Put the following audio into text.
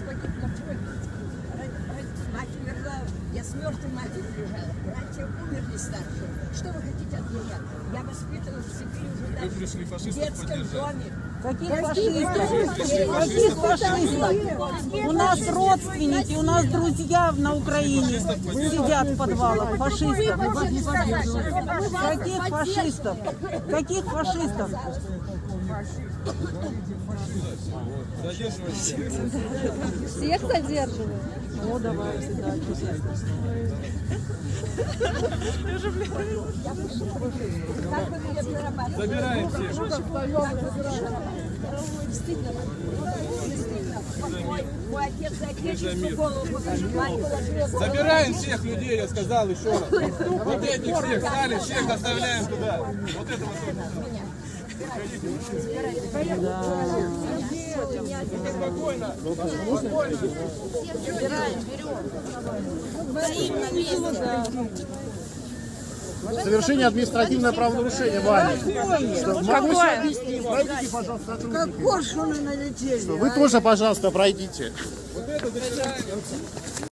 Мои, мой отец погиб на с мертвой матерью лежала. Братья умерли старшие. Что вы хотите от меня? Я воспитывалась в Сибири уже даже пришли в детском доме. Каких фашистов? Каких фашистов? У нас родственники, у нас друзья на Украине сидят в подвалах. Фашистов. Каких фашистов? Каких фашистов? Всех задерживают. О, давайте, да? Забираем всех. Забираем всех людей, я сказал еще раз. Вот этих всех стали, всех доставляем туда. Вот это вот. Спокойно. Совершение административного правонарушения вами. Что, могу себе объяснить? Пройдите, пожалуйста, сотрудники. Коршуны налетели. Вы тоже, пожалуйста, пройдите. Вот это.